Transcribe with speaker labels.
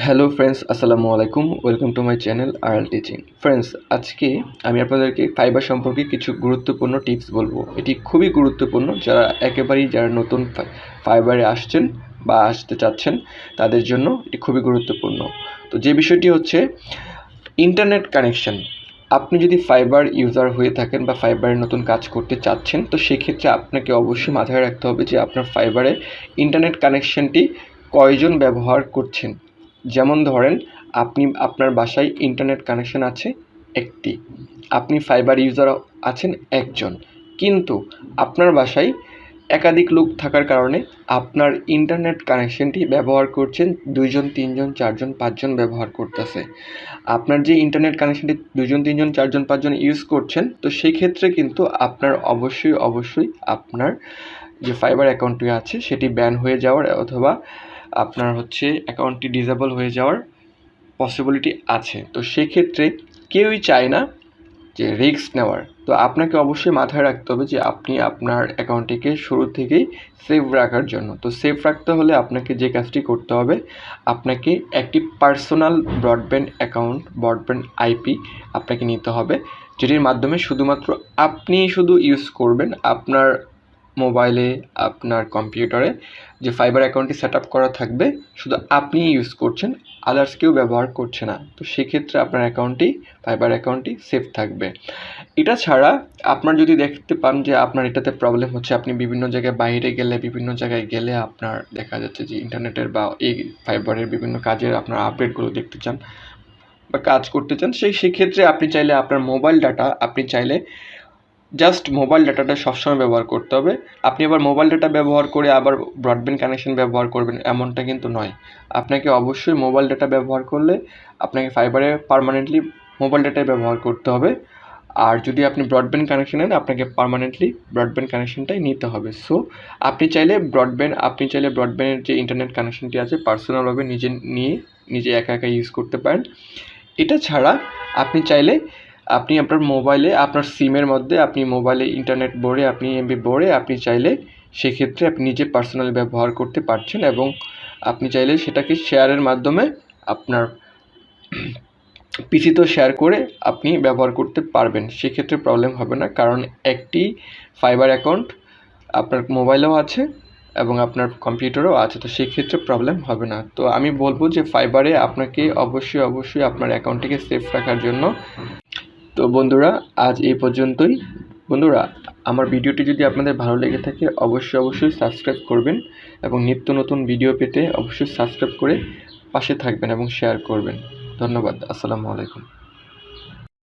Speaker 1: Hello friends আসসালামু আলাইকুম welcome to my channel R L teaching friends আজকে আমি আপনাদেরকে ফাইবার সম্পর্কে কিছু গুরুত্বপূর্ণ টিপস বলব। এটি খুবই গুরুত্বপূর্ণ যারা একেবারেই যারা নতুন ফাইবারে আসছেন বা আসতে চাচ্ছেন, তাদের জন্য এটি খুবই গুরুত্বপূর্ণ। তো যে বিষয়টি হচ্ছে ইন্টারনেট কানেকশন আপনি যদি ফাইবার ইউজার হয়ে থাকেন বা ফাইবারের নতুন কাজ করতে চাচ্ছেন, তো সেক্ষেত্রে আপনাকে অবশ্যই মাথায় রাখতে হবে যে আপনার ফাইবারে ইন্টারনেট কানেকশনটি কয়জন ব্যবহার করছেন। যেমন ধরেন, আপনি, আপনার বাসায় ইন্টারনেট কানেকশন আছে একটি। আপনি ফাইবার ইউজার আছেন একজন। কিন্তু আপনার বাসায় একাধিক লোক থাকার কারণে আপনার ইন্টারনেট কানেকশনটি ব্যবহার করছেন দুইজন, তিনজন, চারজন, পাঁচজন ব্যবহার করতেছে। আপনার যে ইন্টারনেট কানেকশনটি দুজন তিনজন, চারজন, পাঁচজন ইউজ করছেন, তো সেই ক্ষেত্রে কিন্তু আপনার অবশ্যই অবশ্যই আপনার যে ফাইবার অ্যাকাউন্টটি আছে, সেটি ব্যান হয়ে যাওয়ার অথবা আপনার হচ্ছে অ্যাকাউন্টটি ডিজেবল হয়ে যাওয়ার পসিবিলিটি আছে। তো সেক্ষেত্রে কেউই চায় না যে রিস্ক নেওয়ার। তো আপনাকে অবশ্যই মাথায় রাখতে হবে যে আপনি আপনার অ্যাকাউন্টটিকে শুরু থেকেই সেভ রাখার জন্য। তো সেভ রাখতে হলে আপনাকে যে কাজটি করতে হবে, আপনাকে একটি personal broadband account broadband IP আপনাকে নিতে হবে, যেটির মাধ্যমে শুধুমাত্র আপনি শুধু ইউজ করবেন। আপনার মোবাইলে আপনার কম্পিউটারে যে ফাইবার অ্যাকাউন্টটি সেট করা থাকবে, শুধু আপনিই ইউজ করছেন আদার্স কেউ ব্যবহার করছে না। তো সেক্ষেত্রে আপনার অ্যাকাউন্টটি ফাইবার অ্যাকাউন্টটি সেফ থাকবে। এটা ছাড়া আপনার যদি দেখতে পান যে আপনার এটাতে প্রবলেম হচ্ছে, আপনি বিভিন্ন জায়গায় বাইরে গেলে, বিভিন্ন জায়গায় গেলে আপনার দেখা যাচ্ছে যে ইন্টারনেটের বা এই ফাইবারের বিভিন্ন কাজের আপনার আপডেটগুলো দেখতে চান বা কাজ করতে চান, সেই, সেক্ষেত্রে আপনি চাইলে আপনার মোবাইল ডাটা আপনি চাইলে জাস্ট মোবাইল ডাটাটা সবসময় ব্যবহার করতে হবে। আপনি আবার মোবাইল ডাটা ব্যবহার করে আবার ব্রডব্যান্ড কানেকশন ব্যবহার করবেন, এমনটা কিন্তু নয়। আপনাকে অবশ্যই মোবাইল ডাটা ব্যবহার করলে আপনাকে ফাইবারে পারমানেন্টলি মোবাইল ডাটাই ব্যবহার করতে হবে। আর যদি আপনি ব্রডব্যান্ড কানেকশন নেন, আপনাকে পারমানেন্টলি ব্রডব্যান্ড কানেকশনটাই নিতে হবে। সো আপনি চাইলে ব্রডব্যান্ড আপনি চাইলে ব্রডব্যান্ডের যে ইন্টারনেট কানেকশনটি আছে পার্সোনালভাবে নিজে নিয়ে, নিজে একা একা ইউজ করতে পারেন। এটা ছাড়া আপনি চাইলে আপনি আপনার মোবাইলে আপনার সিমের মধ্যে আপনি মোবাইলে ইন্টারনেট ভরে, আপনি এমবি ভরে, আপনি চাইলে সেক্ষেত্রে আপনি নিজে পার্সোনালি ব্যবহার করতে পারছেন এবং আপনি চাইলে সেটাকে শেয়ারের মাধ্যমে আপনার পিসিতেও শেয়ার করে আপনি ব্যবহার করতে পারবেন। সেক্ষেত্রে প্রবলেম হবে না, কারণ একটি ফাইবার অ্যাকাউন্ট আপনার মোবাইলেও আছে এবং আপনার কম্পিউটারও আছে, তো সেক্ষেত্রে প্রবলেম হবে না। তো আমি বলব যে ফাইবারে আপনাকে অবশ্যই অবশ্যই আপনার অ্যাকাউন্টটিকে সেফ রাখার জন্য তো বন্ধুরা, আজ এই পর্যন্তই। বন্ধুরা, আমার ভিডিওটি যদি আপনাদের ভালো লেগে থাকে, অবশ্যই অবশ্যই সাবস্ক্রাইব করবেন এবং নিত্য নতুন ভিডিও পেতে অবশ্যই সাবস্ক্রাইব করে পাশে থাকবেন এবং শেয়ার করবেন। ধন্যবাদ, আসসালামু আলাইকুম।